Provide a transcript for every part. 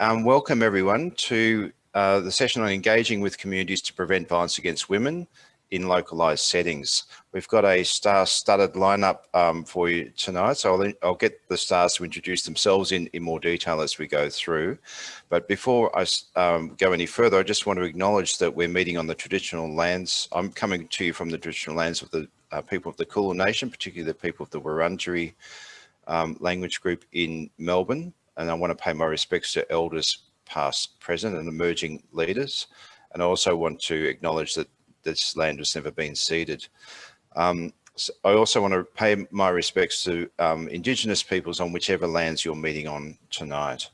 Um, welcome everyone to uh, the session on engaging with communities to prevent violence against women in localised settings. We've got a star-studded lineup um, for you tonight, so I'll, I'll, get the stars to introduce themselves in, in more detail as we go through. But before I um, go any further, I just want to acknowledge that we're meeting on the traditional lands. I'm coming to you from the traditional lands of the uh, people of the Kulin Nation, particularly the people of the Wurundjeri um, language group in Melbourne. And I want to pay my respects to elders past, present and emerging leaders. And I also want to acknowledge that this land has never been ceded. Um, so I also want to pay my respects to um, Indigenous peoples on whichever lands you're meeting on tonight.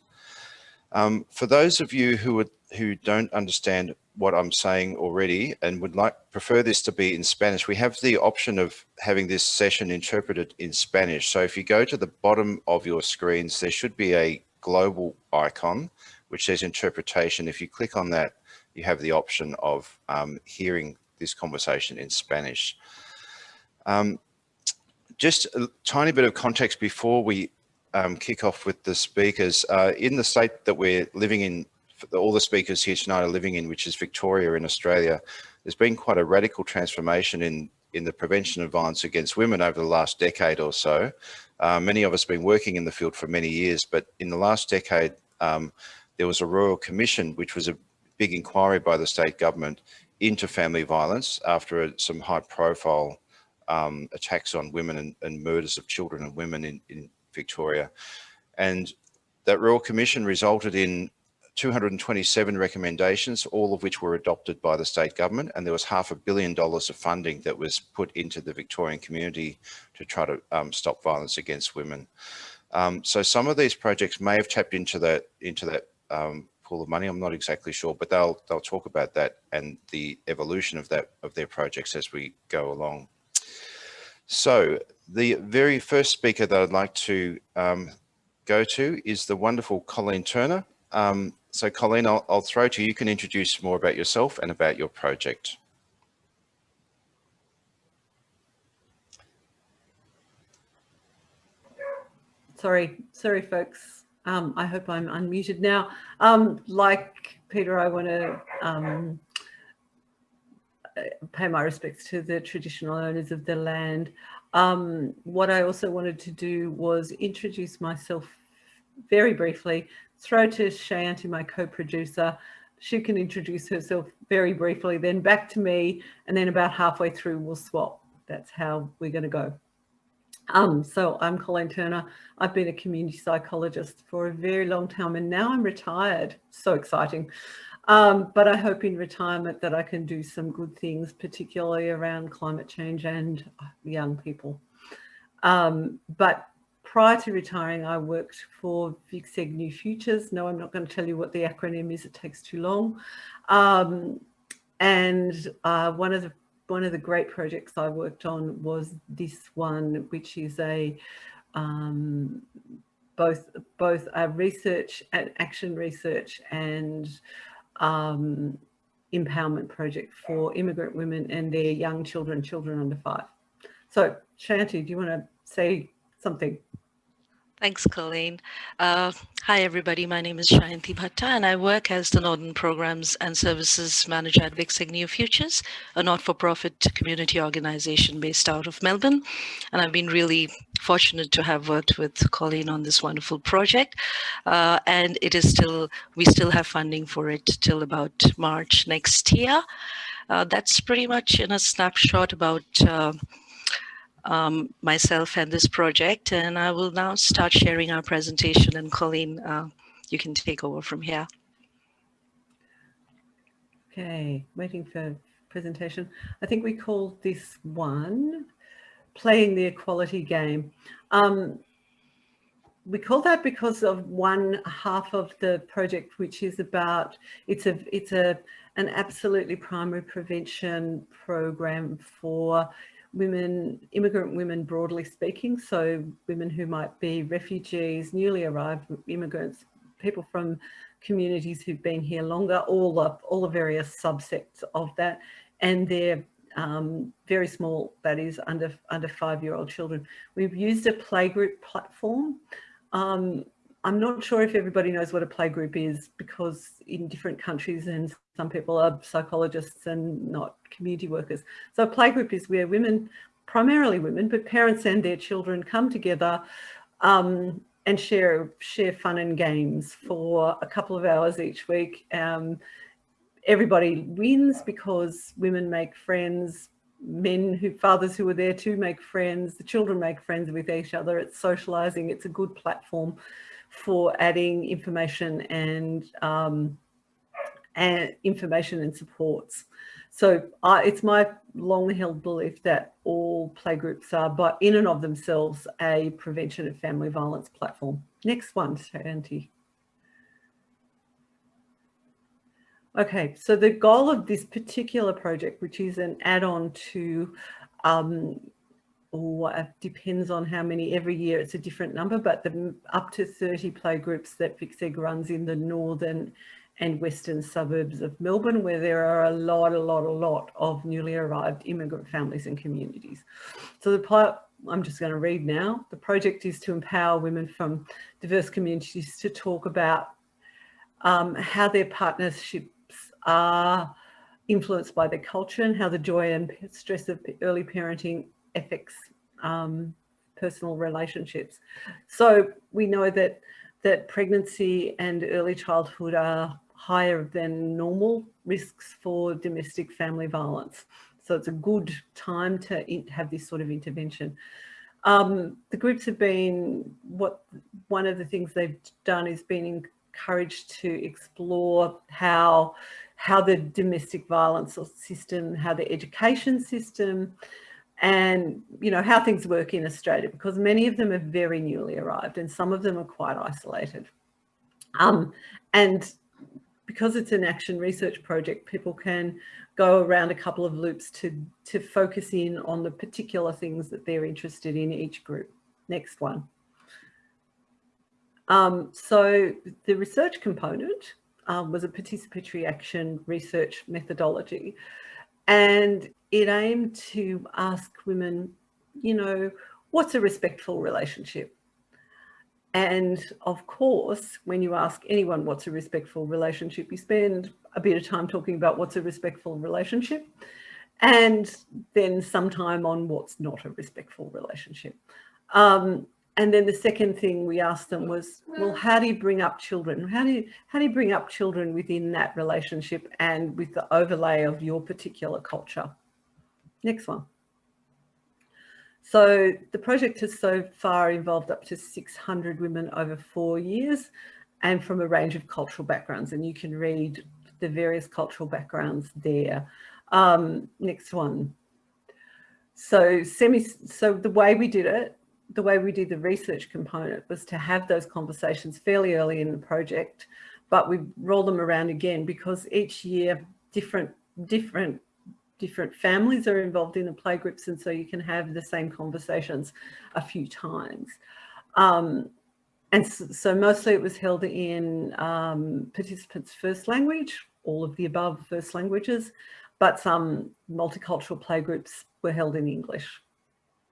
Um, for those of you who who don't understand what I'm saying already and would like prefer this to be in Spanish, we have the option of having this session interpreted in Spanish. So if you go to the bottom of your screens, there should be a global icon which says interpretation. If you click on that, you have the option of um, hearing this conversation in Spanish. Um, just a tiny bit of context before we um, kick off with the speakers. Uh, in the state that we're living in, all the speakers here tonight are living in, which is Victoria in Australia, there's been quite a radical transformation in, in the prevention of violence against women over the last decade or so. Uh, many of us have been working in the field for many years, but in the last decade, um, there was a Royal Commission, which was a big inquiry by the state government into family violence after some high profile um, attacks on women and, and, murders of children and women in, in Victoria. And that Royal Commission resulted in 227 recommendations, all of which were adopted by the state government. And there was half a billion dollars of funding that was put into the Victorian community to try to um, stop violence against women. Um, so some of these projects may have tapped into that, into that um, pool of money. I'm not exactly sure, but they'll they'll talk about that and the evolution of that of their projects as we go along. So the very first speaker that I'd like to um, go to is the wonderful Colleen Turner. Um, so Colleen, I'll, I'll throw to you. You can introduce more about yourself and about your project. Sorry, sorry, folks. Um, I hope I'm unmuted now. Um, like Peter, I want to um, pay my respects to the traditional owners of the land. Um, what I also wanted to do was introduce myself very briefly, throw to Shayanti, my co-producer. She can introduce herself very briefly, then back to me, and then about halfway through we'll swap. That's how we're going to go. Um, so I'm Colleen Turner. I've been a community psychologist for a very long time and now I'm retired. So exciting. Um, but I hope in retirement that I can do some good things, particularly around climate change and young people. Um, but prior to retiring, I worked for VICSEG New Futures. No, I'm not going to tell you what the acronym is. It takes too long. Um, and uh, one of the one of the great projects I worked on was this one, which is a um, both both a research and action research and um, empowerment project for immigrant women and their young children, children under five. So Shanti, do you want to say something? Thanks, Colleen. Uh, hi, everybody. My name is Shayanti Bhatta, and I work as the Northern Programs and Services Manager at VICSEG New Futures, a not-for-profit community organization based out of Melbourne. And I've been really fortunate to have worked with Colleen on this wonderful project. Uh, and it is still, we still have funding for it till about March next year. Uh, that's pretty much in a snapshot about uh, um, myself and this project. And I will now start sharing our presentation and Colleen, uh, you can take over from here. Okay, waiting for presentation. I think we called this one playing the equality game. Um, we call that because of one half of the project, which is about, it's a, it's a, an absolutely primary prevention program for women, immigrant women broadly speaking, so women who might be refugees, newly arrived immigrants, people from communities who've been here longer, all the, all the various subsects of that, and they're um, very small, that is under, under five-year-old children. We've used a playgroup platform. Um, I'm not sure if everybody knows what a playgroup is because in different countries and some people are psychologists and not community workers. So a playgroup is where women, primarily women, but parents and their children come together um, and share share fun and games for a couple of hours each week. Um, everybody wins because women make friends, men who fathers who are there to make friends, the children make friends with each other. It's socializing. It's a good platform for adding information and, um, and information and supports. So uh, it's my long held belief that all playgroups are, but in and of themselves, a prevention of family violence platform. Next one, Shanti. Okay, so the goal of this particular project, which is an add-on to um, or uh, depends on how many every year it's a different number but the up to 30 play groups that VICSEG runs in the northern and western suburbs of Melbourne where there are a lot a lot a lot of newly arrived immigrant families and communities. So the part I'm just going to read now. The project is to empower women from diverse communities to talk about um, how their partnerships are influenced by their culture and how the joy and stress of early parenting affects um, personal relationships. So we know that that pregnancy and early childhood are higher than normal risks for domestic family violence. So it's a good time to have this sort of intervention. Um, the groups have been, what one of the things they've done is been encouraged to explore how, how the domestic violence system, how the education system, and you know how things work in Australia because many of them are very newly arrived and some of them are quite isolated. Um, and because it's an action research project, people can go around a couple of loops to, to focus in on the particular things that they're interested in each group. Next one. Um, so the research component um, was a participatory action research methodology. And it aimed to ask women, you know, what's a respectful relationship? And of course, when you ask anyone what's a respectful relationship, you spend a bit of time talking about what's a respectful relationship and then some time on what's not a respectful relationship. Um, and then the second thing we asked them was, well, how do you bring up children? How do you, how do you bring up children within that relationship and with the overlay of your particular culture? Next one. So the project has so far involved up to 600 women over four years and from a range of cultural backgrounds. And you can read the various cultural backgrounds there. Um, next one. So semi, so the way we did it the way we did the research component was to have those conversations fairly early in the project, but we roll them around again because each year different, different, different families are involved in the playgroups. And so you can have the same conversations a few times. Um, and so, so, mostly it was held in um, participants' first language, all of the above first languages, but some multicultural playgroups were held in English.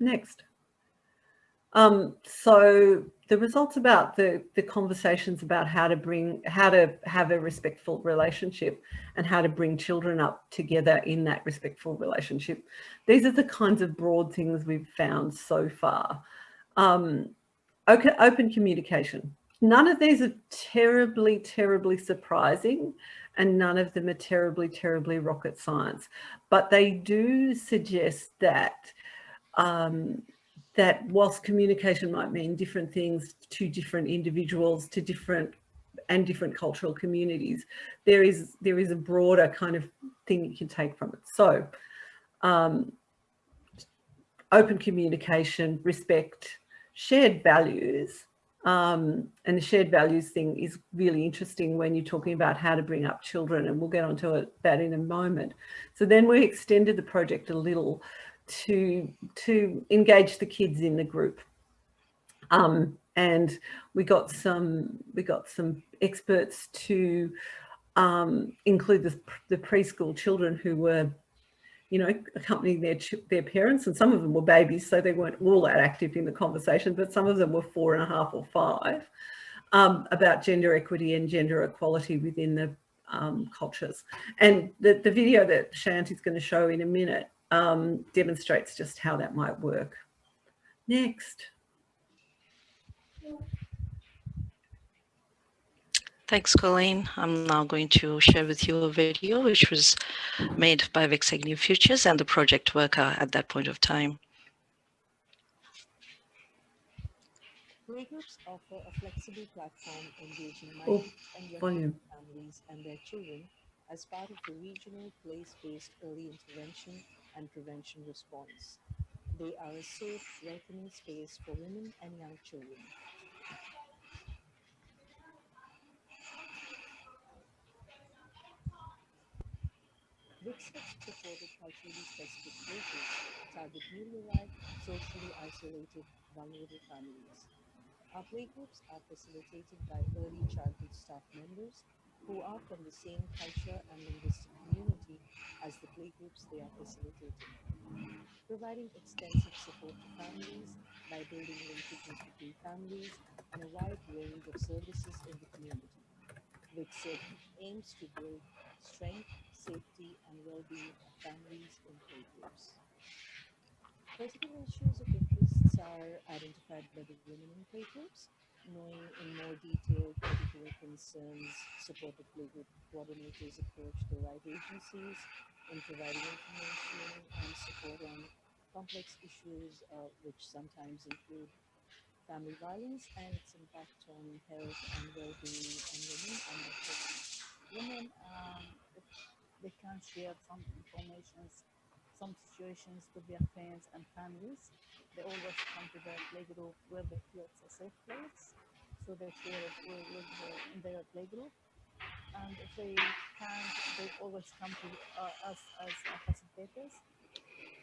Next. Um, so the results about the, the conversations about how to bring, how to have a respectful relationship and how to bring children up together in that respectful relationship. These are the kinds of broad things we've found so far. Um, okay, open communication. None of these are terribly, terribly surprising and none of them are terribly, terribly rocket science, but they do suggest that um, that whilst communication might mean different things to different individuals, to different and different cultural communities, there is there is a broader kind of thing you can take from it. So um, open communication, respect, shared values, um, and the shared values thing is really interesting when you're talking about how to bring up children, and we'll get onto it, that in a moment. So then we extended the project a little to, to engage the kids in the group. Um, and we got some, we got some experts to um, include the, the preschool children who were you know, accompanying their their parents, and some of them were babies, so they weren't all that active in the conversation, but some of them were four and a half or five. um, about gender equity and gender equality within the um, cultures. And the, the video that Shant is going to show in a minute um, demonstrates just how that might work. Next. Thanks, Colleen. I'm now going to share with you a video which was made by VICSEG Futures and the project worker at that point of time. Playgroups offer a flexible platform engaging Oh, and young families and their children as part of the regional place-based early intervention and prevention response. They are a safe, welcoming space for women and young children. Research supported culturally specific playgroups target newly arrived, socially isolated, vulnerable families. Our playgroups are facilitated by early childhood staff members who are from the same culture and linguistic community as the playgroups they are facilitating, providing extensive support to families by building linkages between families and a wide range of services in the community, which aims to build strength, safety, and well-being of families in playgroups. Particular issues of interest are identified by the women in playgroups, knowing in more detail particular concerns, supportive playgroup coordinators approach the right agencies in providing information and support on complex issues, uh, which sometimes include family violence and its impact on health and well-being on women and women, um, they can't share some information, some situations with their friends and families, they always come to their playgroup where they feel it's a safe place. So they share it with, in their playgroup. And if they can't, they always come to uh, us as facilitators.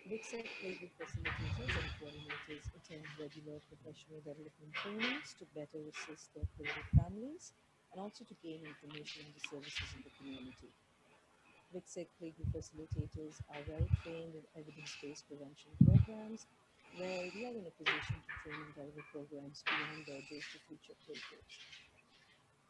VICSEG playgroup facilitators and coordinators attend regular professional development trainings to better assist their playgroup families and also to gain information on the services in the community. VICSEG playgroup facilitators are well trained in evidence-based prevention programs where we are in a position to train and deliver programs beyond borders to future playgroups.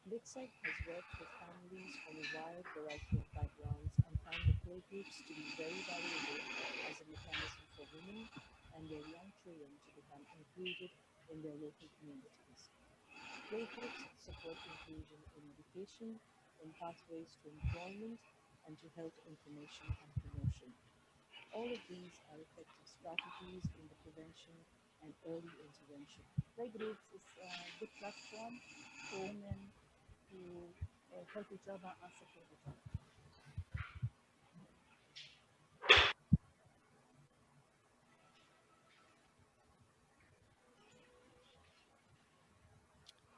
VICSEG has worked with families from a wide variety of backgrounds and found the playgroups to be very valuable as a mechanism for women and their young children to become included in their local communities. Playgroups support inclusion in education, in pathways to employment, and to health information and promotion. All of these are effective strategies in the prevention and early intervention. Playgroups is a good platform for women to uh, help each other and support each other.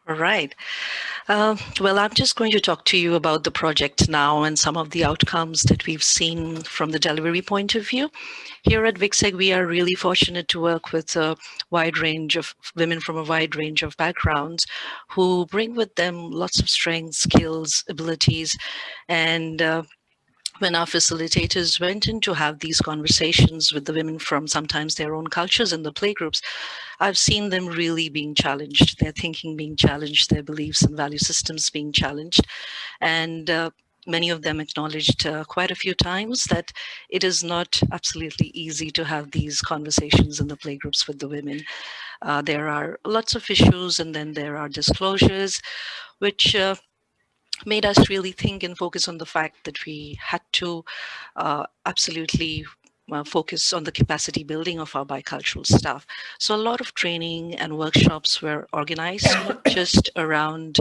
All right. Uh, well, I'm just going to talk to you about the project now and some of the outcomes that we've seen from the delivery point of view. Here at VICSEG, we are really fortunate to work with a wide range of women from a wide range of backgrounds who bring with them lots of strengths, skills, abilities, and uh, when our facilitators went in to have these conversations with the women from sometimes their own cultures in the playgroups, I've seen them really being challenged, their thinking being challenged, their beliefs and value systems being challenged. And uh, many of them acknowledged uh, quite a few times that it is not absolutely easy to have these conversations in the playgroups with the women. Uh, there are lots of issues and then there are disclosures, which uh, made us really think and focus on the fact that we had to uh, absolutely uh, focus on the capacity building of our bicultural staff. So a lot of training and workshops were organized, just around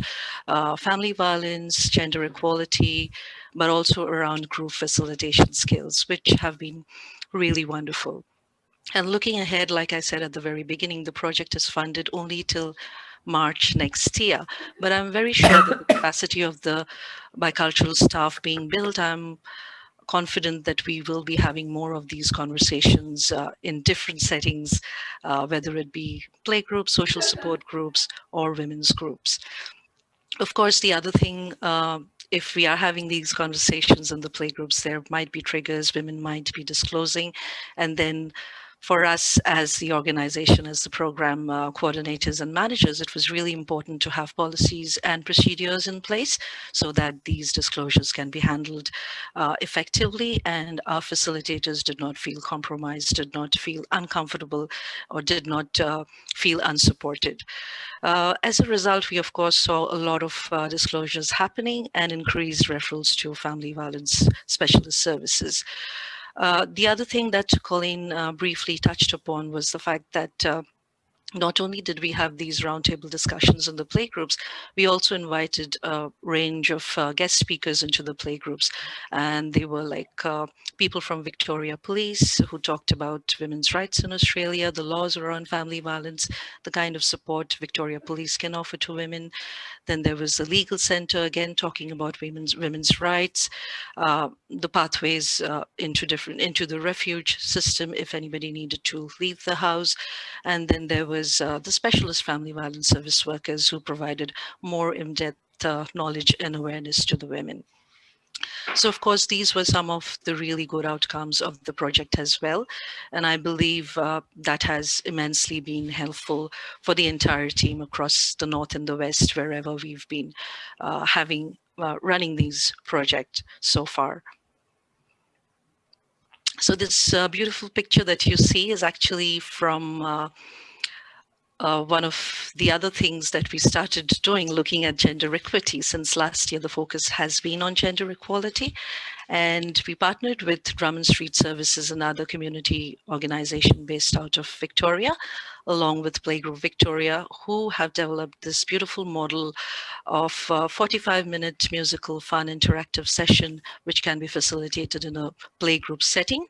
uh, family violence, gender equality, but also around group facilitation skills, which have been really wonderful. And looking ahead, like I said at the very beginning, the project is funded only till March next year. But I'm very sure that the capacity of the bicultural staff being built, I'm confident that we will be having more of these conversations uh, in different settings, uh, whether it be play groups, social support groups, or women's groups. Of course, the other thing, uh, if we are having these conversations in the playgroups, there might be triggers, women might be disclosing, and then for us as the organization, as the program uh, coordinators and managers, it was really important to have policies and procedures in place so that these disclosures can be handled uh, effectively and our facilitators did not feel compromised, did not feel uncomfortable, or did not uh, feel unsupported. Uh, as a result, we of course saw a lot of uh, disclosures happening and increased referrals to family violence specialist services. Uh, the other thing that Colleen uh, briefly touched upon was the fact that uh, not only did we have these roundtable discussions in the playgroups, we also invited a range of uh, guest speakers into the playgroups. And they were like uh, people from Victoria Police who talked about women's rights in Australia, the laws around family violence, the kind of support Victoria Police can offer to women. Then there was the legal center, again, talking about women's women's rights, uh, the pathways uh, into different into the refuge system if anybody needed to leave the house. And then there was uh, the specialist family violence service workers who provided more in-depth uh, knowledge and awareness to the women. So of course, these were some of the really good outcomes of the project as well. And I believe uh, that has immensely been helpful for the entire team across the North and the West, wherever we've been uh, having uh, running these projects so far. So this uh, beautiful picture that you see is actually from uh, uh, one of the other things that we started doing, looking at gender equity since last year, the focus has been on gender equality. And we partnered with Drummond Street Services, another community organization based out of Victoria, along with Playgroup Victoria, who have developed this beautiful model of 45-minute musical fun interactive session, which can be facilitated in a playgroup setting,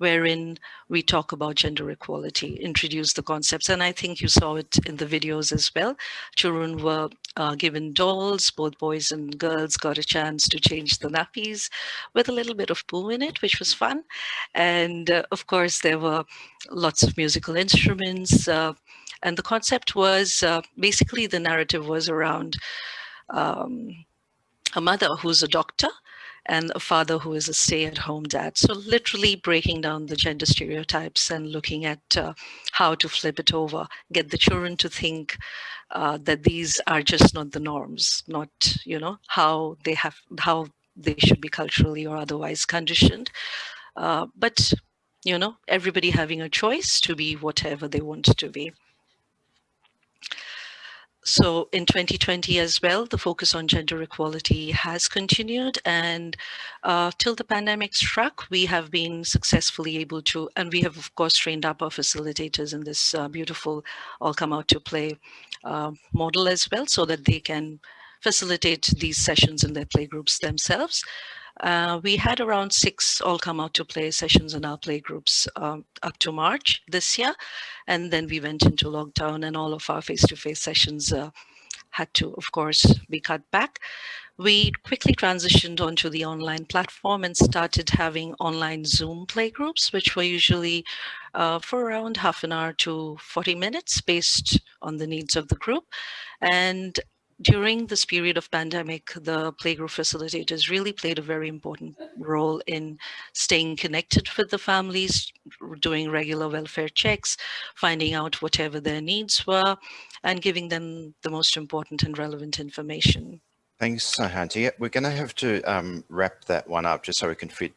wherein we talk about gender equality, introduce the concepts. And I think you saw it in the videos as well. Children were uh, given dolls, both boys and girls got a chance to change the nappies with a little bit of poo in it, which was fun. And uh, of course, there were lots of musical instruments. Uh, and the concept was uh, basically the narrative was around um, a mother who's a doctor and a father who is a stay-at-home dad. So literally breaking down the gender stereotypes and looking at uh, how to flip it over, get the children to think uh, that these are just not the norms, not, you know, how they have, how they should be culturally or otherwise conditioned. Uh, but, you know, everybody having a choice to be whatever they want to be. So in 2020 as well, the focus on gender equality has continued and uh, till the pandemic struck, we have been successfully able to, and we have of course trained up our facilitators in this uh, beautiful all come out to play uh, model as well so that they can facilitate these sessions in their playgroups themselves. Uh, we had around six all come out to play sessions in our playgroups um, up to March this year. And then we went into lockdown and all of our face-to-face -face sessions uh, had to, of course, be cut back. We quickly transitioned onto the online platform and started having online Zoom playgroups, which were usually uh, for around half an hour to 40 minutes based on the needs of the group. And during this period of pandemic, the playgroup facilitators really played a very important role in staying connected with the families, doing regular welfare checks, finding out whatever their needs were, and giving them the most important and relevant information. Thanks, Shayanti. We're going to have to um, wrap that one up just so we can fit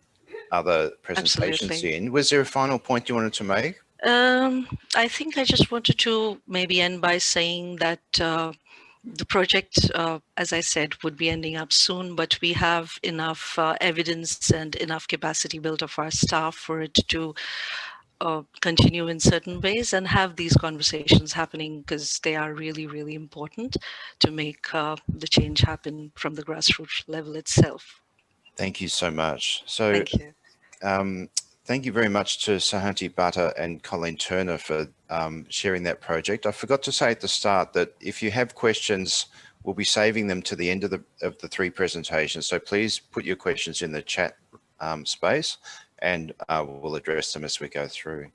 other presentations Absolutely. in. Was there a final point you wanted to make? Um, I think I just wanted to maybe end by saying that uh, the project, uh, as I said, would be ending up soon, but we have enough uh, evidence and enough capacity built of our staff for it to uh, continue in certain ways and have these conversations happening because they are really, really important to make uh, the change happen from the grassroots level itself. Thank you so much. So, Thank you. Um, Thank you very much to Shayanti Bhatta and Colleen Turner for um, sharing that project. I forgot to say at the start that if you have questions, we'll be saving them to the end of the, of the three presentations. So please put your questions in the chat um, space and uh, we'll address them as we go through.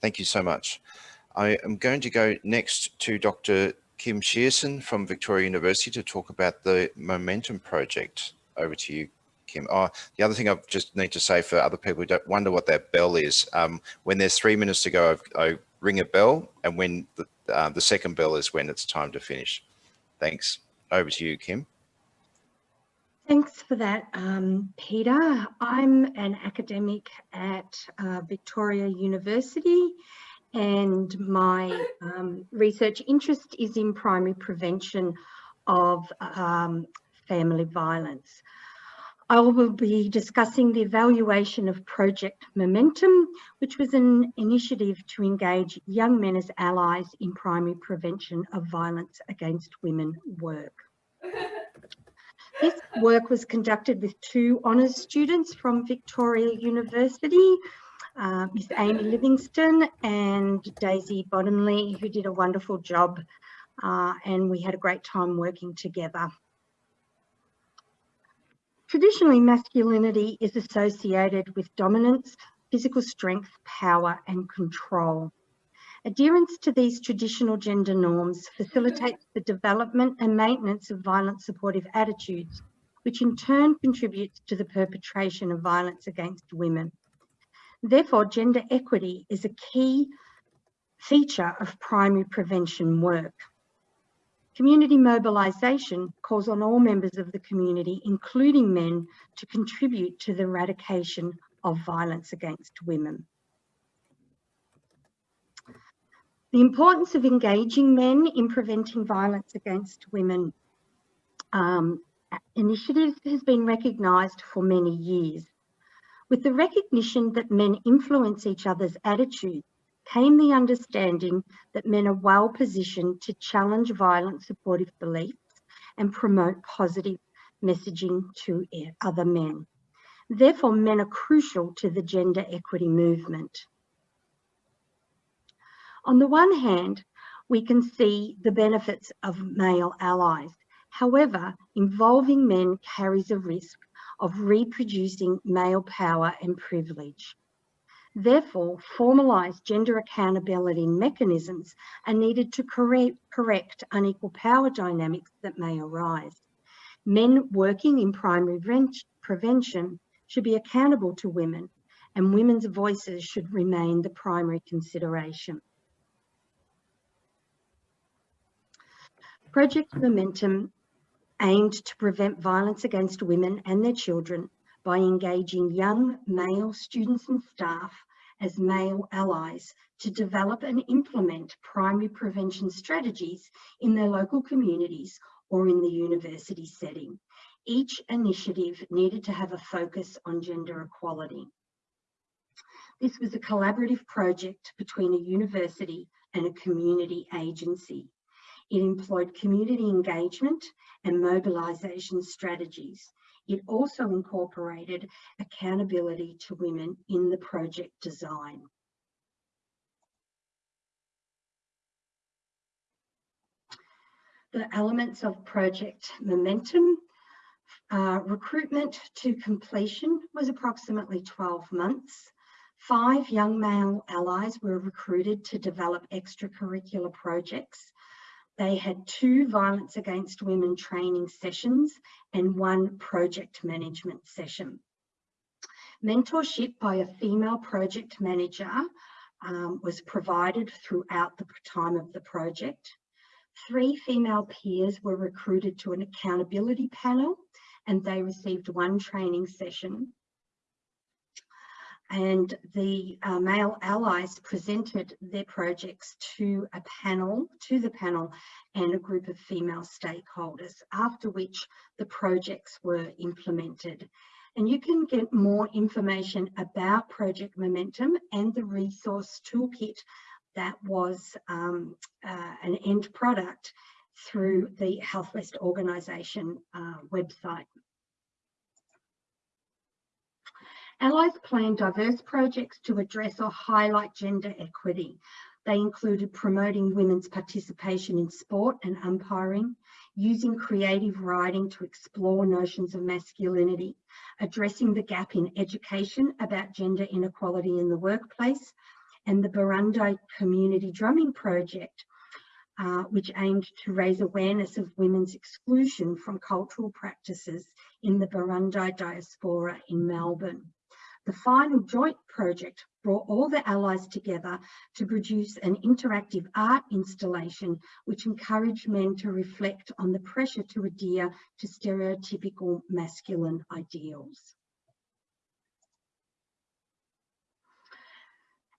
Thank you so much. I am going to go next to Dr. Kim Shearson from Victoria University to talk about the Momentum project. Over to you, Kim. Oh, the other thing I just need to say for other people who don't wonder what that bell is, um, when there's three minutes to go, I, I ring a bell and when the, uh, the second bell is when it's time to finish. Thanks. Over to you, Kim. Thanks for that, um, Peter. I'm an academic at uh, Victoria University and my um, research interest is in primary prevention of um, family violence. I will be discussing the evaluation of Project Momentum, which was an initiative to engage young men as allies in primary prevention of violence against women work. This work was conducted with two honours students from Victoria University, uh, Miss Amy Livingston and Daisy Bottomley, who did a wonderful job uh, and we had a great time working together. Traditionally, masculinity is associated with dominance, physical strength, power and control. Adherence to these traditional gender norms facilitates the development and maintenance of violent supportive attitudes, which in turn contributes to the perpetration of violence against women. Therefore, gender equity is a key feature of primary prevention work. Community mobilisation calls on all members of the community, including men, to contribute to the eradication of violence against women. The importance of engaging men in preventing violence against women um, initiatives has been recognised for many years. With the recognition that men influence each other's attitudes came the understanding that men are well positioned to challenge violent supportive beliefs and promote positive messaging to other men. Therefore, men are crucial to the gender equity movement. On the one hand, we can see the benefits of male allies. However, involving men carries a risk of reproducing male power and privilege. Therefore, formalised gender accountability mechanisms are needed to correct, correct unequal power dynamics that may arise. Men working in primary prevention should be accountable to women and women's voices should remain the primary consideration. Project Momentum aimed to prevent violence against women and their children by engaging young male students and staff as male allies to develop and implement primary prevention strategies in their local communities or in the university setting. Each initiative needed to have a focus on gender equality. This was a collaborative project between a university and a community agency. It employed community engagement and mobilisation strategies. It also incorporated accountability to women in the project design. The elements of project momentum, uh, recruitment to completion was approximately 12 months. Five young male allies were recruited to develop extracurricular projects they had two violence against women training sessions and one project management session. Mentorship by a female project manager um, was provided throughout the time of the project. Three female peers were recruited to an accountability panel and they received one training session and the uh, male allies presented their projects to a panel, to the panel and a group of female stakeholders, after which the projects were implemented. And you can get more information about Project Momentum and the resource toolkit that was um, uh, an end product through the Health West organisation uh, website. Allies planned diverse projects to address or highlight gender equity. They included promoting women's participation in sport and umpiring, using creative writing to explore notions of masculinity, addressing the gap in education about gender inequality in the workplace, and the Burundi Community Drumming Project, uh, which aimed to raise awareness of women's exclusion from cultural practices in the Burundi diaspora in Melbourne. The final joint project brought all the allies together to produce an interactive art installation which encouraged men to reflect on the pressure to adhere to stereotypical masculine ideals.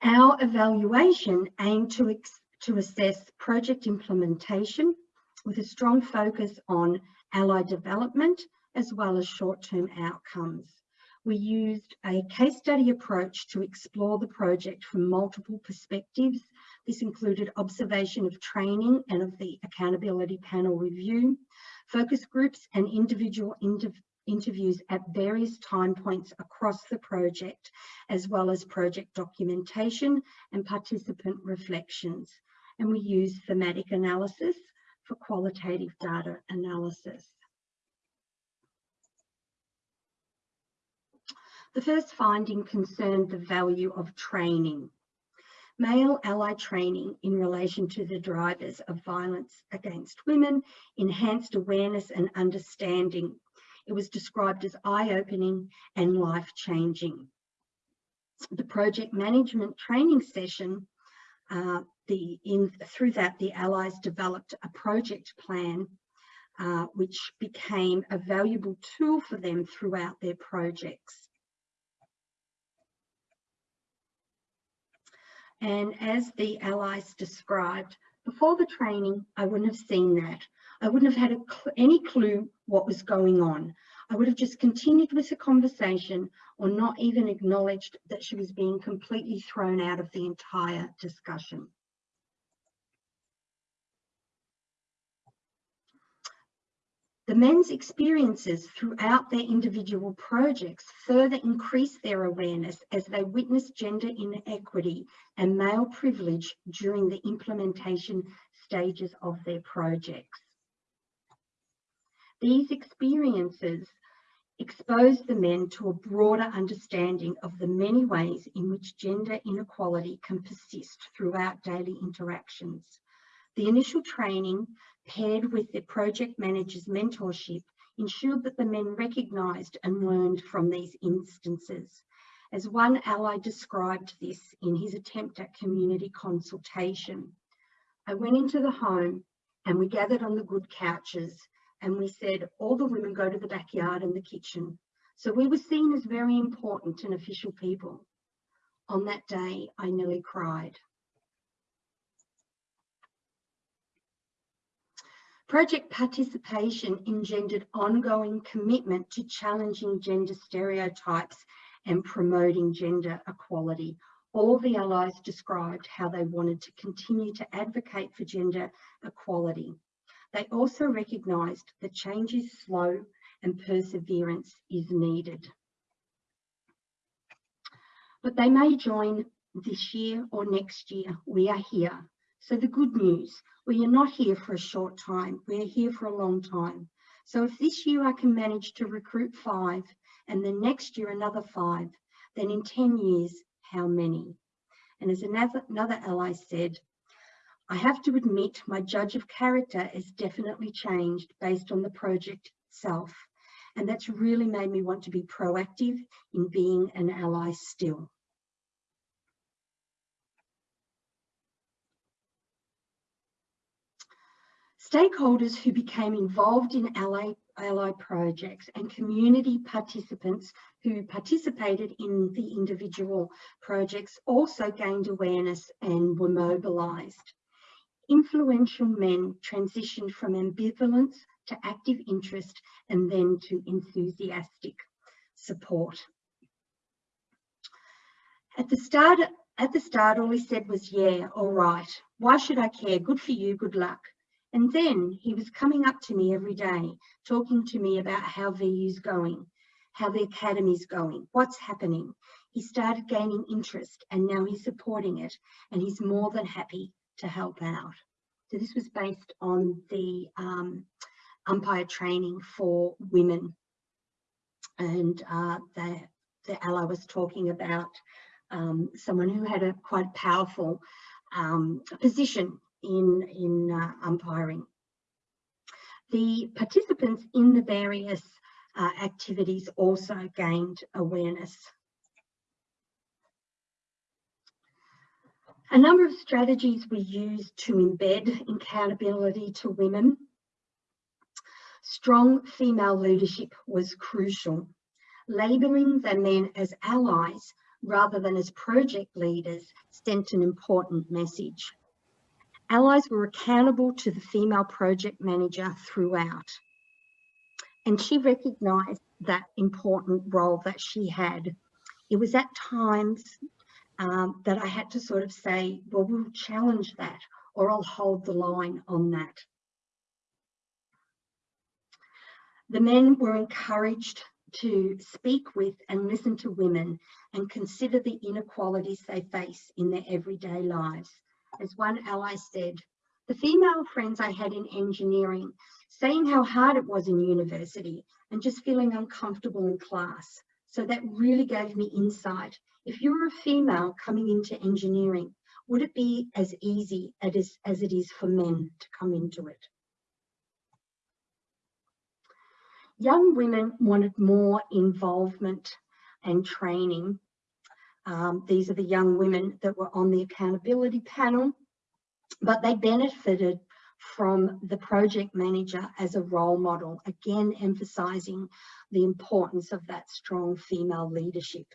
Our evaluation aimed to, to assess project implementation with a strong focus on ally development as well as short-term outcomes we used a case study approach to explore the project from multiple perspectives. This included observation of training and of the accountability panel review, focus groups and individual inter interviews at various time points across the project, as well as project documentation and participant reflections. And we used thematic analysis for qualitative data analysis. The first finding concerned the value of training. Male ally training in relation to the drivers of violence against women enhanced awareness and understanding. It was described as eye-opening and life-changing. The project management training session, uh, the, in, through that the allies developed a project plan uh, which became a valuable tool for them throughout their projects. And as the allies described, before the training, I wouldn't have seen that. I wouldn't have had cl any clue what was going on. I would have just continued with the conversation or not even acknowledged that she was being completely thrown out of the entire discussion. The men's experiences throughout their individual projects further increase their awareness as they witness gender inequity and male privilege during the implementation stages of their projects. These experiences expose the men to a broader understanding of the many ways in which gender inequality can persist throughout daily interactions. The initial training paired with the project manager's mentorship ensured that the men recognised and learned from these instances. As one ally described this in his attempt at community consultation, I went into the home and we gathered on the good couches and we said, all the women go to the backyard and the kitchen. So we were seen as very important and official people. On that day, I nearly cried. Project participation engendered ongoing commitment to challenging gender stereotypes and promoting gender equality. All the allies described how they wanted to continue to advocate for gender equality. They also recognised that change is slow and perseverance is needed. But they may join this year or next year. We are here. So the good news, we are not here for a short time, we are here for a long time. So if this year I can manage to recruit five and the next year another five, then in 10 years, how many? And as another, another ally said, I have to admit my judge of character has definitely changed based on the project itself. And that's really made me want to be proactive in being an ally still. Stakeholders who became involved in ally, ally projects and community participants who participated in the individual projects also gained awareness and were mobilised. Influential men transitioned from ambivalence to active interest and then to enthusiastic support. At the start, at the start, all he said was, yeah, all right. Why should I care? Good for you, good luck. And then he was coming up to me every day, talking to me about how VU's going, how the academy's going, what's happening. He started gaining interest and now he's supporting it and he's more than happy to help out. So this was based on the um, umpire training for women. And uh, the, the ally was talking about um, someone who had a quite powerful um, position in, in uh, umpiring. The participants in the various uh, activities also gained awareness. A number of strategies we used to embed accountability to women. Strong female leadership was crucial. Labelling the men as allies rather than as project leaders sent an important message. Allies were accountable to the female project manager throughout. And she recognised that important role that she had. It was at times um, that I had to sort of say, well, we'll challenge that or I'll hold the line on that. The men were encouraged to speak with and listen to women and consider the inequalities they face in their everyday lives. As one ally said, the female friends I had in engineering saying how hard it was in university and just feeling uncomfortable in class. So that really gave me insight if you were a female coming into engineering, would it be as easy as, as it is for men to come into it? Young women wanted more involvement and training. Um, these are the young women that were on the accountability panel, but they benefited from the project manager as a role model, again emphasising the importance of that strong female leadership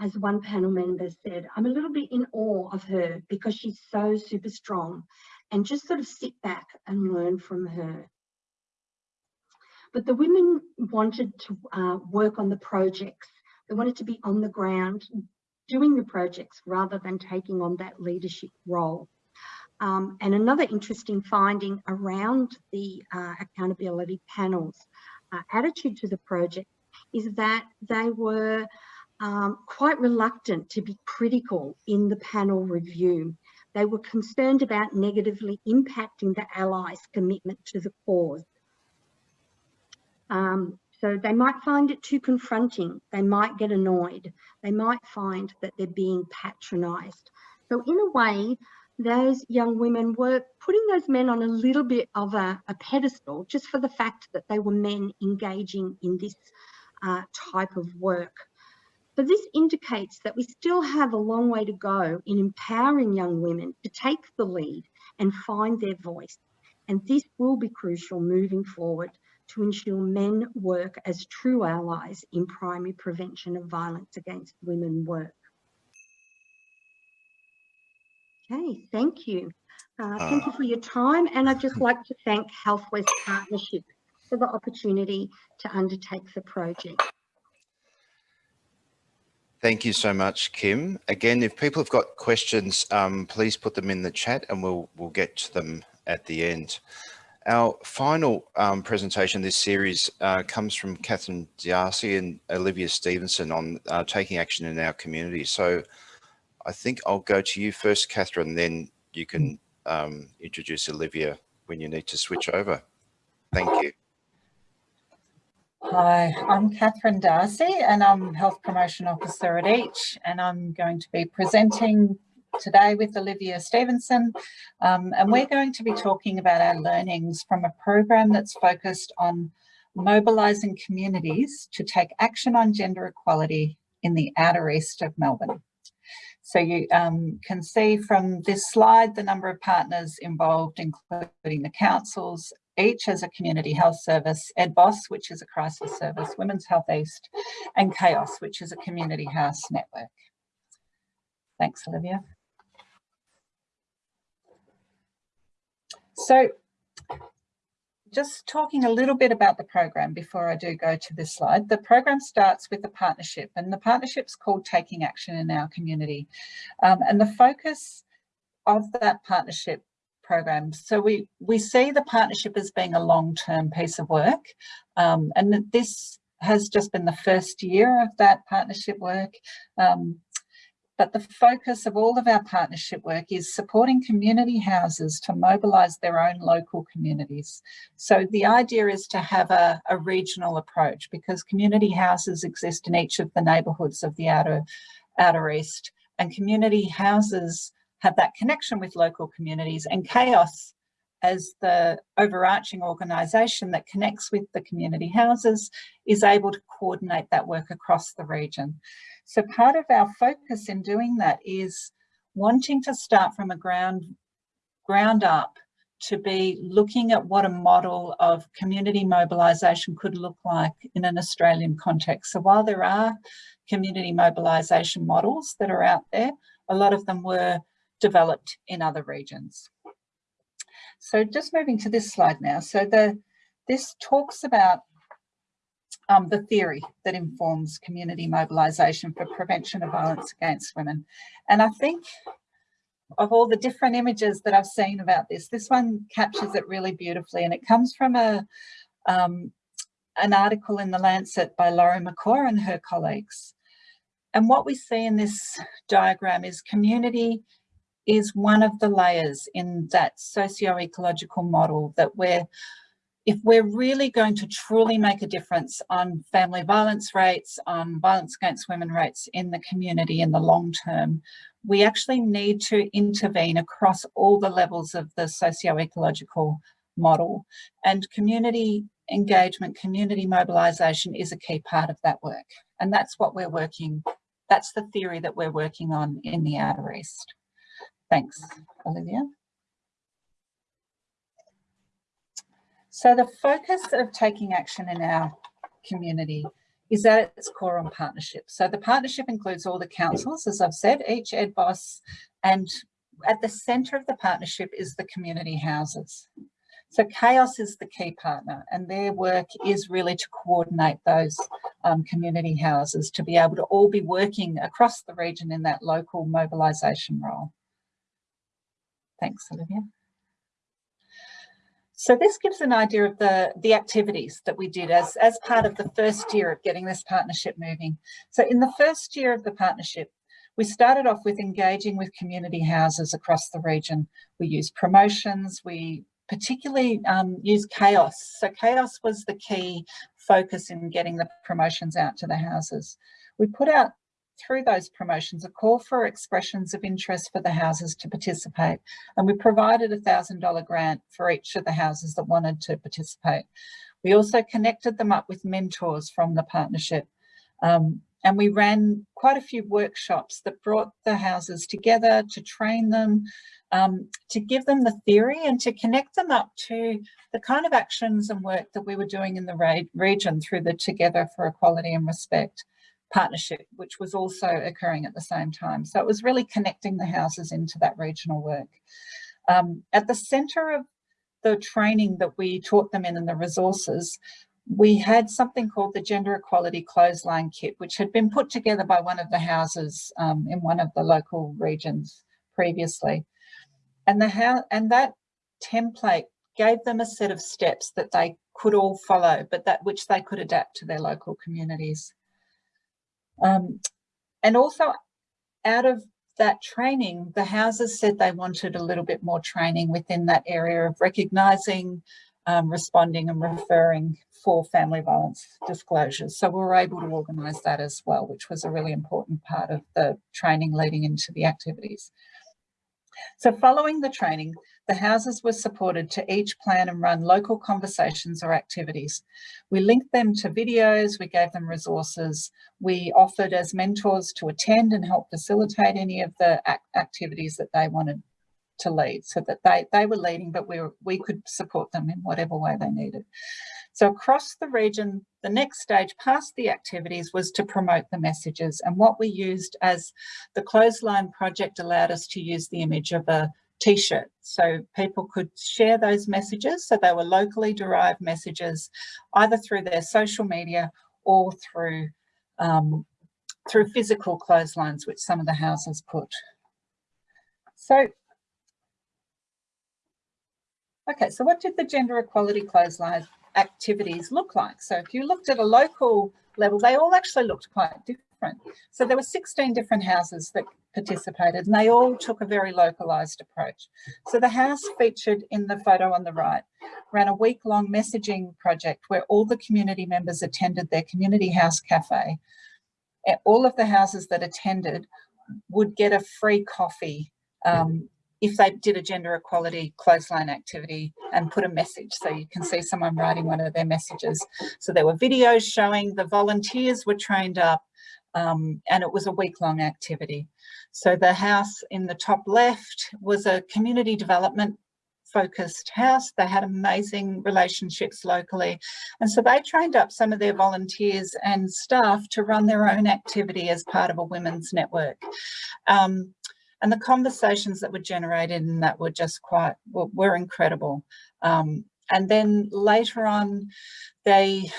as one panel member said, I'm a little bit in awe of her because she's so super strong and just sort of sit back and learn from her. But the women wanted to uh, work on the projects. They wanted to be on the ground doing the projects rather than taking on that leadership role. Um, and another interesting finding around the uh, accountability panels uh, attitude to the project is that they were um, quite reluctant to be critical in the panel review. They were concerned about negatively impacting the Allies' commitment to the cause. Um, so they might find it too confronting. They might get annoyed. They might find that they're being patronised. So in a way, those young women were putting those men on a little bit of a, a pedestal just for the fact that they were men engaging in this uh, type of work. But this indicates that we still have a long way to go in empowering young women to take the lead and find their voice. And this will be crucial moving forward to ensure men work as true allies in primary prevention of violence against women work. Okay, thank you. Uh, thank you for your time. And I'd just like to thank Health West Partnership for the opportunity to undertake the project. Thank you so much, Kim. Again, if people have got questions, um, please put them in the chat and we'll, we'll get to them at the end. Our final um, presentation this series uh, comes from Catherine D'Arcy and Olivia Stevenson on uh, taking action in our community. So I think I'll go to you first, Catherine, then you can um, introduce Olivia when you need to switch over. Thank you. Hi, I'm Catherine D'Arcy and I'm Health Promotion Officer at EACH and I'm going to be presenting today with Olivia Stevenson um, and we're going to be talking about our learnings from a program that's focused on mobilising communities to take action on gender equality in the outer east of Melbourne. So you um, can see from this slide the number of partners involved, including the councils EACH as a community health service, EDVOS, which is a crisis service, Women's Health East, and CHAOS, which is a community house network. Thanks, Olivia. So just talking a little bit about the program before I do go to this slide. The program starts with the partnership and the partnership's called Taking Action in Our Community. Um, and the focus of that partnership program, So we, we see the partnership as being a long-term piece of work. Um, and this has just been the first year of that partnership work. Um, but the focus of all of our partnership work is supporting community houses to mobilise their own local communities. So the idea is to have a, a regional approach because community houses exist in each of the neighbourhoods of the outer, outer east and community houses have that connection with local communities and CHAOS as the overarching organisation that connects with the community houses is able to coordinate that work across the region. So part of our focus in doing that is wanting to start from a ground, ground up to be looking at what a model of community mobilisation could look like in an Australian context. So while there are community mobilisation models that are out there, a lot of them were developed in other regions. So just moving to this slide now. So the this talks about um, the theory that informs community mobilisation for prevention of violence against women. And I think of all the different images that I've seen about this, this one captures it really beautifully and it comes from a um, an article in The Lancet by Lori Michau and her colleagues. And what we see in this diagram is community is one of the layers in that socio-ecological model that we're if we're really going to truly make a difference on family violence rates, on violence against women rates in the community in the long term, we actually need to intervene across all the levels of the socio-ecological model. And community engagement, community mobilisation is a key part of that work. And that's what we're working, that's the theory that we're working on in the Outer East. Thanks, Olivia. So the focus of taking action in our community is at its core on partnership. So the partnership includes all the councils, as I've said, EACH EDVOS, and at the centre of the partnership is the community houses. So CHAOS is the key partner and their work is really to coordinate those um, community houses to be able to all be working across the region in that local mobilisation role. Thanks, Olivia. So this gives an idea of the, the activities that we did as, as part of the first year of getting this partnership moving. So in the first year of the partnership, we started off with engaging with community houses across the region. We used promotions, we particularly um, used CHAOS. So CHAOS was the key focus in getting the promotions out to the houses. We put out through those promotions a call for expressions of interest for the houses to participate. And we provided a thousand dollar grant for each of the houses that wanted to participate. We also connected them up with mentors from the partnership. Um, and we ran quite a few workshops that brought the houses together to train them, um, to give them the theory and to connect them up to the kind of actions and work that we were doing in the region through the Together for Equality and Respect partnership, which was also occurring at the same time. So it was really connecting the houses into that regional work. Um, at the centre of the training that we taught them in and the resources, we had something called the Gender Equality Clothesline Kit, which had been put together by one of the houses um, in one of the local regions previously. And, the house, and that template gave them a set of steps that they could all follow, but that which they could adapt to their local communities. Um, and also out of that training, the houses said they wanted a little bit more training within that area of recognising, um, responding and referring for family violence disclosures. So we were able to organise that as well, which was a really important part of the training leading into the activities. So following the training, the houses were supported to each plan and run local conversations or activities. We linked them to videos, we gave them resources, we offered as mentors to attend and help facilitate any of the activities that they wanted to lead so that they, they were leading, but we, were, we could support them in whatever way they needed. So across the region, the next stage past the activities was to promote the messages. And what we used as the clothesline project allowed us to use the image of a t-shirt. So people could share those messages. So they were locally derived messages, either through their social media or through um, through physical clotheslines, which some of the houses put. So, okay, so what did the gender equality clothesline activities look like. So if you looked at a local level, they all actually looked quite different. So there were 16 different houses that participated and they all took a very localised approach. So the house featured in the photo on the right ran a week-long messaging project where all the community members attended their community house cafe. All of the houses that attended would get a free coffee um, if they did a gender equality clothesline activity and put a message. So you can see someone writing one of their messages. So there were videos showing the volunteers were trained up um, and it was a week long activity. So the house in the top left was a community development focused house. They had amazing relationships locally. And so they trained up some of their volunteers and staff to run their own activity as part of a women's network. Um, and the conversations that were generated and that were just quite, were, were incredible. Um, and then later on, they,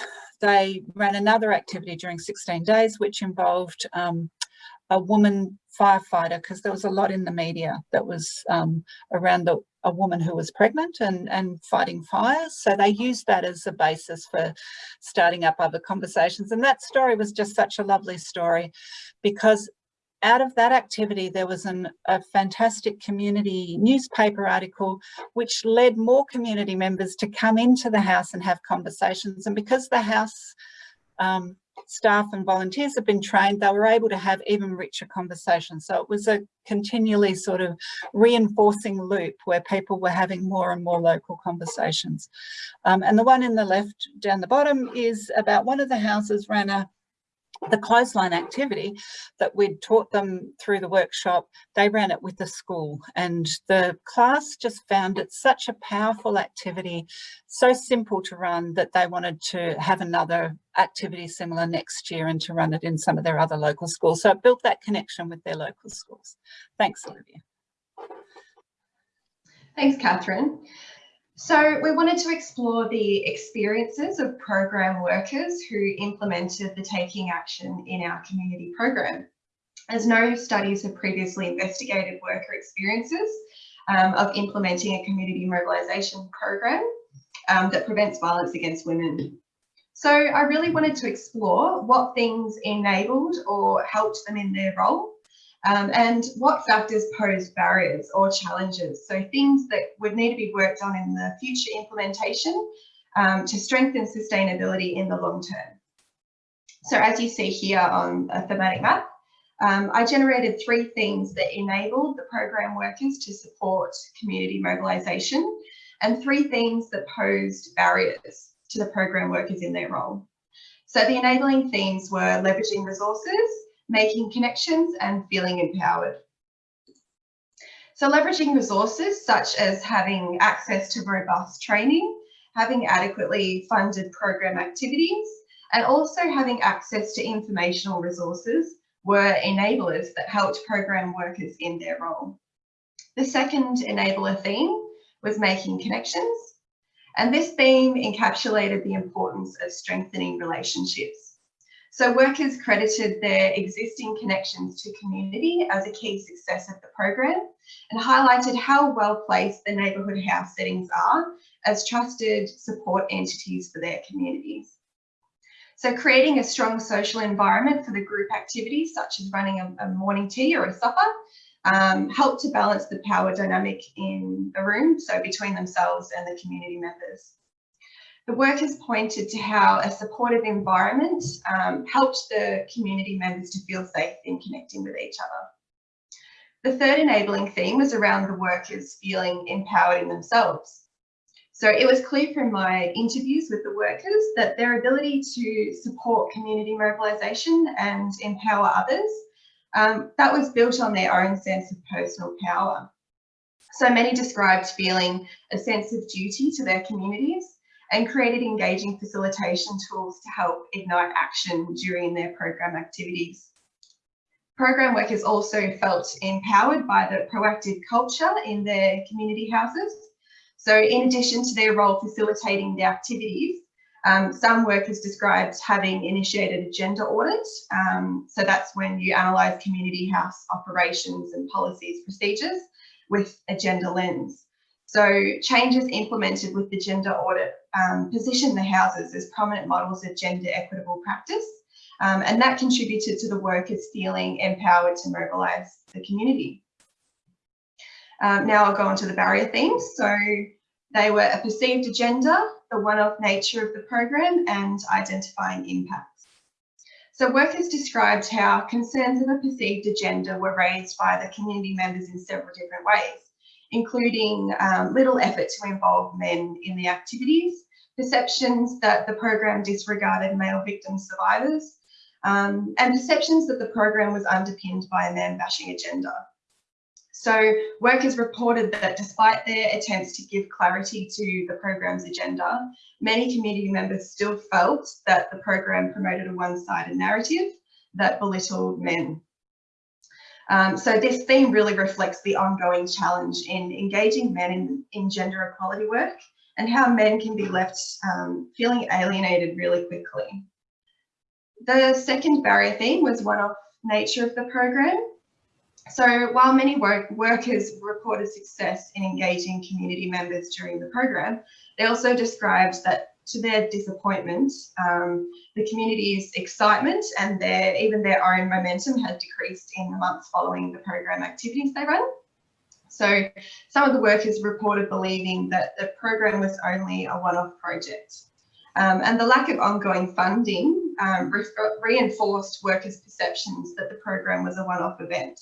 they ran another activity during 16 days, which involved um, a woman firefighter, because there was a lot in the media that was um, around the, a woman who was pregnant and, and fighting fires. So they used that as a basis for starting up other conversations. And that story was just such a lovely story because out of that activity, there was an, a fantastic community newspaper article which led more community members to come into the house and have conversations. And because the house um, staff and volunteers have been trained, they were able to have even richer conversations. So it was a continually sort of reinforcing loop where people were having more and more local conversations. Um, and the one in the left down the bottom is about one of the houses ran a the clothesline activity that we'd taught them through the workshop, they ran it with the school and the class just found it such a powerful activity, so simple to run that they wanted to have another activity similar next year and to run it in some of their other local schools. So it built that connection with their local schools. Thanks, Olivia. Thanks, Catherine. So we wanted to explore the experiences of program workers who implemented the taking action in our community program. As no studies have previously investigated worker experiences um, of implementing a community mobilisation program um, that prevents violence against women. So I really wanted to explore what things enabled or helped them in their role um, and what factors pose barriers or challenges. So things that would need to be worked on in the future implementation um, to strengthen sustainability in the long term. So as you see here on a thematic map, um, I generated three things that enabled the program workers to support community mobilisation and three themes that posed barriers to the program workers in their role. So the enabling themes were leveraging resources, making connections and feeling empowered. So leveraging resources such as having access to robust training, having adequately funded program activities, and also having access to informational resources were enablers that helped program workers in their role. The second enabler theme was making connections, and this theme encapsulated the importance of strengthening relationships. So workers credited their existing connections to community as a key success of the program and highlighted how well placed the neighbourhood house settings are as trusted support entities for their communities. So creating a strong social environment for the group activities, such as running a, a morning tea or a supper, um, helped to balance the power dynamic in the room, so between themselves and the community members. The workers pointed to how a supportive environment um, helped the community members to feel safe in connecting with each other. The third enabling theme was around the workers feeling empowered in themselves. So it was clear from my interviews with the workers that their ability to support community mobilisation and empower others, um, that was built on their own sense of personal power. So many described feeling a sense of duty to their communities and created engaging facilitation tools to help ignite action during their program activities. Program workers also felt empowered by the proactive culture in their community houses. So in addition to their role facilitating the activities, um, some workers described having initiated a gender audit. Um, so that's when you analyse community house operations and policies procedures with a gender lens. So changes implemented with the gender audit um, position the houses as prominent models of gender equitable practice. Um, and that contributed to the workers feeling empowered to mobilise the community. Um, now I'll go on to the barrier themes. So they were a perceived agenda, the one-off nature of the program and identifying impacts. So workers described how concerns of a perceived agenda were raised by the community members in several different ways including um, little effort to involve men in the activities, perceptions that the program disregarded male victim survivors, um, and perceptions that the program was underpinned by a man-bashing agenda. So workers reported that despite their attempts to give clarity to the program's agenda, many community members still felt that the program promoted a one-sided narrative that belittled men. Um, so this theme really reflects the ongoing challenge in engaging men in, in gender equality work and how men can be left um, feeling alienated really quickly. The second barrier theme was one-off nature of the program. So while many work workers reported success in engaging community members during the program, they also described that to their disappointment, um, the community's excitement and their even their own momentum had decreased in the months following the program activities they ran. So some of the workers reported believing that the program was only a one-off project. Um, and the lack of ongoing funding um, re reinforced workers' perceptions that the program was a one-off event.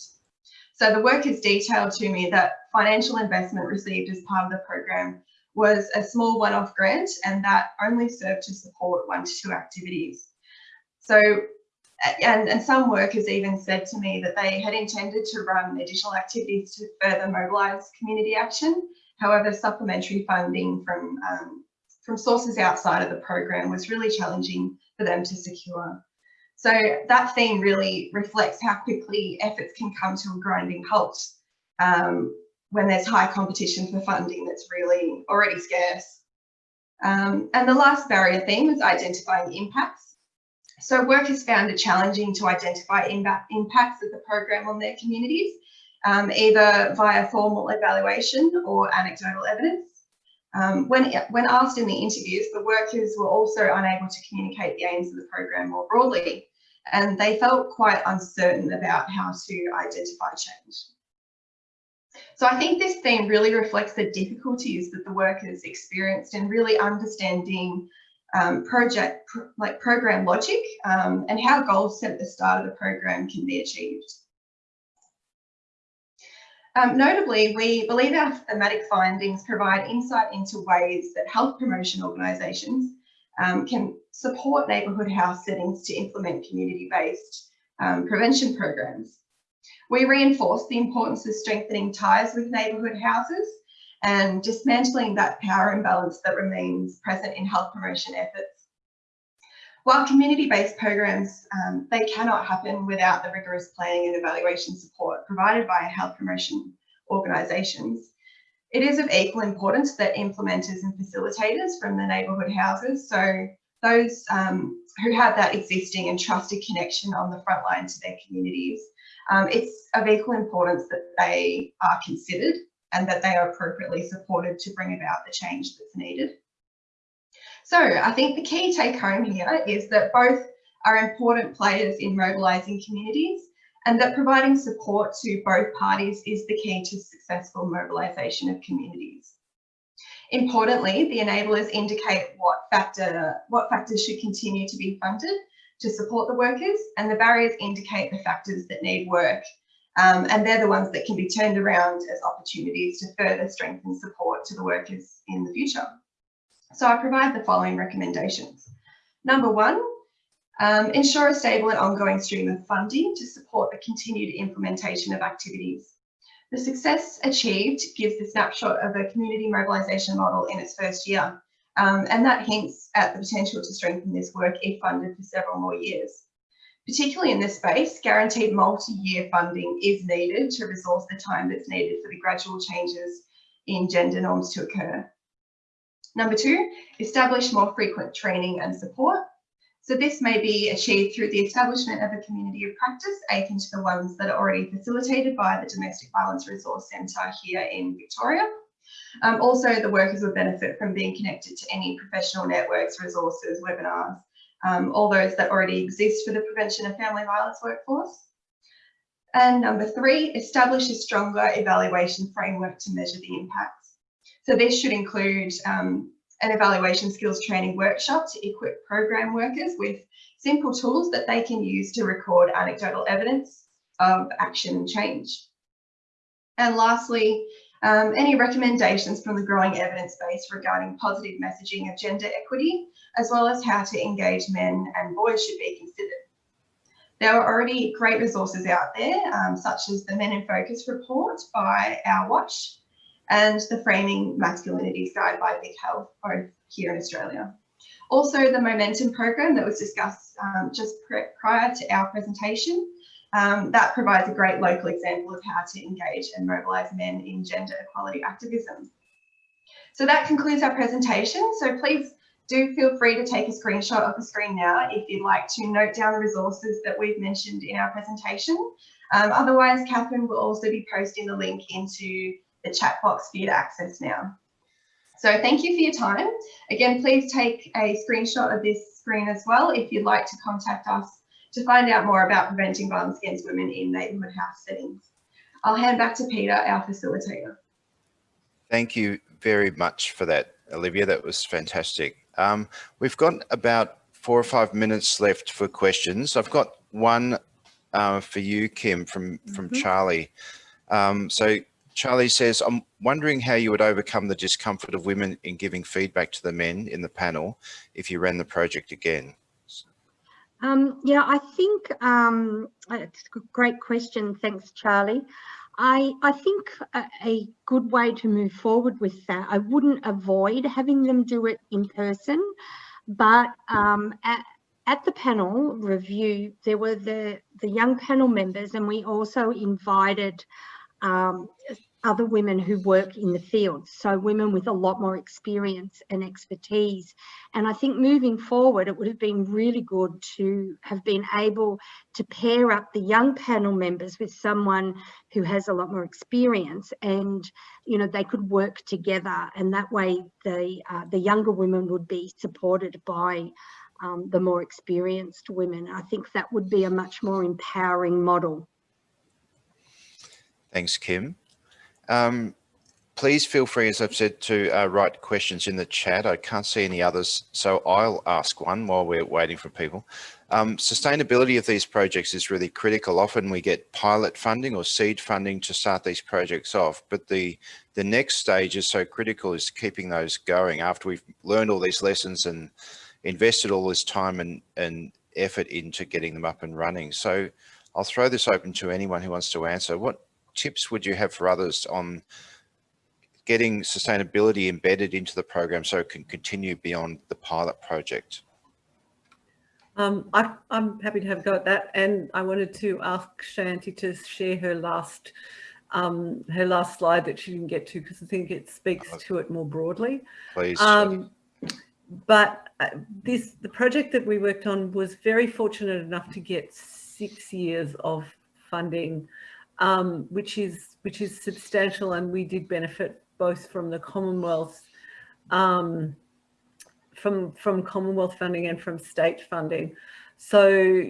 So the workers detailed to me that financial investment received as part of the program was a small one-off grant and that only served to support one to two activities. So, and, and some workers even said to me that they had intended to run additional activities to further mobilise community action. However, supplementary funding from, um, from sources outside of the program was really challenging for them to secure. So that theme really reflects how quickly efforts can come to a grinding halt um, when there's high competition for funding that's really already scarce. Um, and the last barrier theme is identifying impacts. So workers found it challenging to identify impacts of the program on their communities, um, either via formal evaluation or anecdotal evidence. Um, when, when asked in the interviews, the workers were also unable to communicate the aims of the program more broadly, and they felt quite uncertain about how to identify change. So I think this theme really reflects the difficulties that the workers experienced in really understanding um, project, pr like program logic um, and how goals set at the start of the program can be achieved. Um, notably, we believe our thematic findings provide insight into ways that health promotion organisations um, can support neighbourhood house settings to implement community-based um, prevention programs. We reinforce the importance of strengthening ties with neighbourhood houses and dismantling that power imbalance that remains present in health promotion efforts. While community-based programs, um, they cannot happen without the rigorous planning and evaluation support provided by health promotion organisations. It is of equal importance that implementers and facilitators from the neighbourhood houses, so those um, who have that existing and trusted connection on the front line to their communities, um, it's of equal importance that they are considered and that they are appropriately supported to bring about the change that's needed. So I think the key take home here is that both are important players in mobilising communities and that providing support to both parties is the key to successful mobilisation of communities. Importantly, the enablers indicate what factor what factors should continue to be funded to support the workers and the barriers indicate the factors that need work um, and they're the ones that can be turned around as opportunities to further strengthen support to the workers in the future. So I provide the following recommendations. Number one, um, ensure a stable and ongoing stream of funding to support the continued implementation of activities. The success achieved gives the snapshot of a community mobilisation model in its first year um, and that hints at the potential to strengthen this work if funded for several more years. Particularly in this space, guaranteed multi-year funding is needed to resource the time that's needed for the gradual changes in gender norms to occur. Number two, establish more frequent training and support. So this may be achieved through the establishment of a community of practice akin to the ones that are already facilitated by the Domestic Violence Resource Centre here in Victoria. Um, also, the workers would benefit from being connected to any professional networks, resources, webinars, um, all those that already exist for the prevention of family violence workforce. And number three, establish a stronger evaluation framework to measure the impacts. So this should include um, an evaluation skills training workshop to equip program workers with simple tools that they can use to record anecdotal evidence of action and change. And lastly, Um, any recommendations from the growing evidence base regarding positive messaging of gender equity, as well as how to engage men and boys should be considered. There are already great resources out there, um, such as the Men in Focus report by Our Watch and the Framing Masculinities Guide by Big Health, both here in Australia. Also, the Momentum program that was discussed um, just prior to our presentation um, that provides a great local example of how to engage and mobilise men in gender equality activism. So that concludes our presentation. So please do feel free to take a screenshot of the screen now if you'd like to note down the resources that we've mentioned in our presentation. Um, otherwise, Catherine will also be posting the link into the chat box for you to access now. So thank you for your time. Again, please take a screenshot of this screen as well if you'd like to contact us to find out more about preventing violence against women in neighbourhood house settings. I'll hand back to Peter, our facilitator. Thank you very much for that, Olivia. That was fantastic. Um, we've got about four or five minutes left for questions. I've got one uh, for you, Kim, from, from mm -hmm. Charlie. Um, so Charlie says, I'm wondering how you would overcome the discomfort of women in giving feedback to the men in the panel if you ran the project again. Um, yeah, I think um, it's a great question. Thanks, Charlie. I, I think a, a, good way to move forward with that, I wouldn't avoid having them do it in person, but um, at, at the panel review, there were the, the young panel members and we also invited um, other women who work in the field, so women with a lot more experience and expertise. And I think moving forward, it would have been really good to have been able to pair up the young panel members with someone who has a lot more experience and, you know, they could work together and that way the, uh, the younger women would be supported by um, the more experienced women. I think that would be a much more empowering model. Thanks, Kim. Um, please feel free, as I've said, to uh, write questions in the chat. I can't see any others, so I'll ask one while we're waiting for people. Um, sustainability of these projects is really critical. Often we get pilot funding or seed funding to start these projects off, but the, the next stage is so critical is keeping those going after we've learned all these lessons and invested all this time and, and effort into getting them up and running. So I'll throw this open to anyone who wants to answer. What tips would you have for others on getting sustainability embedded into the program so it can continue beyond the pilot project? Um, I, am happy to have a go at that. And I wanted to ask Shayanti to share her last um, her last slide that she didn't get to because I think it speaks to it more broadly. Please. Um, but uh, this the project that we worked on was very fortunate enough to get six years of funding um, which is which is substantial, and we did benefit both from the Commonwealth, um, from from Commonwealth funding and from state funding. So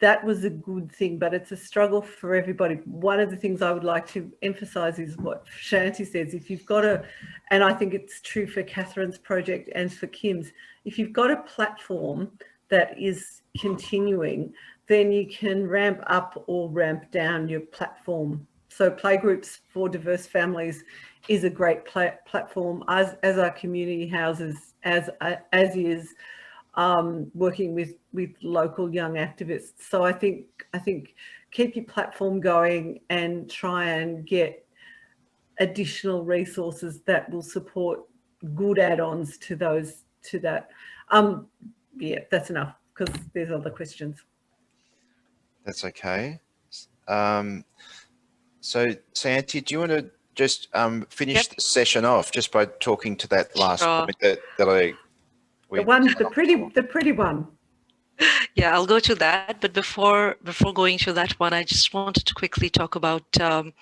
that was a good thing, but it's a struggle for everybody. One of the things I would like to emphasize is what Shayanti says, if you've got a, and I think it's true for Catherine's project and for Kim's, if you've got a platform that is continuing, then you can ramp up or ramp down your platform. So playgroups for diverse families is a great platform as, as our community houses, as, as is um, working with, with local young activists. So I think, I think keep your platform going and try and get additional resources that will support good add-ons to those, to that. Um, yeah, that's enough because there's other questions. That's okay. Um, so Shayanti, do you want to just um, finish yep. the session off just by talking to that last sure. point that, that I... The one, the pretty, the pretty one. Yeah, I'll go to that. But before before going to that one, I just wanted to quickly talk about um,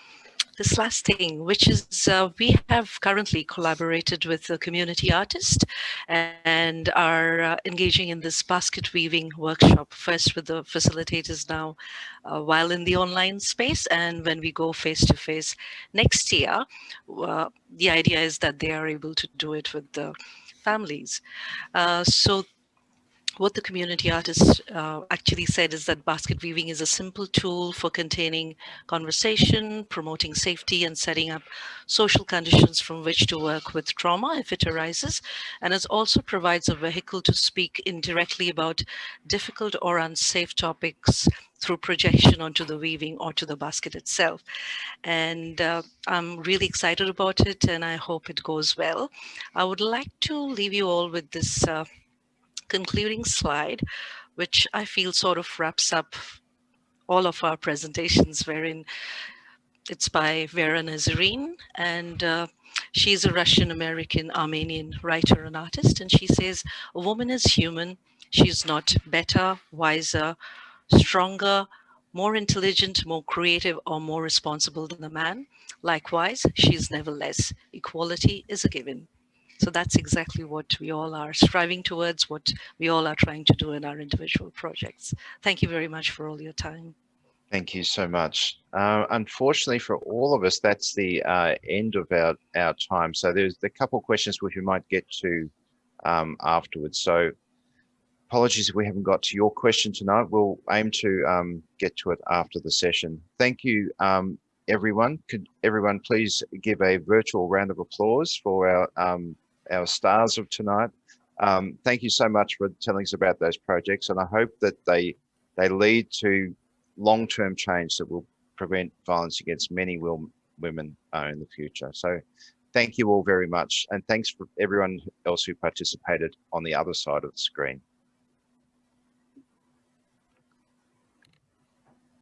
this last thing, which is uh, we have currently collaborated with a community artist and are uh, engaging in this basket weaving workshop, first with the facilitators now uh, while in the online space. And when we go face to face next year, uh, the idea is that they are able to do it with the families. Uh, so what the community artist uh, actually said is that basket weaving is a simple tool for containing conversation, promoting safety and setting up social conditions from which to work with trauma if it arises. And it also provides a vehicle to speak indirectly about difficult or unsafe topics through projection onto the weaving or to the basket itself. And uh, I'm really excited about it and I hope it goes well. I would like to leave you all with this uh, concluding slide, which I feel sort of wraps up all of our presentations, wherein it's by Vera Nazarian, and uh, she's a Russian-American Armenian writer and artist, and she says, a woman is human, she's not better, wiser, stronger, more intelligent, more creative, or more responsible than a man. Likewise, she is never less. Equality is a given. So that's exactly what we all are striving towards, what we all are trying to do in our individual projects. Thank you very much for all your time. Thank you so much. Uh, unfortunately for all of us, that's the uh, end of our, our time. So there's a couple of questions which we might get to um, afterwards. So apologies if we haven't got to your question tonight. We'll aim to um, get to it after the session. Thank you, um, everyone. Could everyone please give a virtual round of applause for our um, our stars of tonight. Um, thank you so much for telling us about those projects, and I hope that they they lead to long-term change that will prevent violence against many women uh, in the future. So thank you all very much, and thanks for everyone else who participated on the other side of the screen.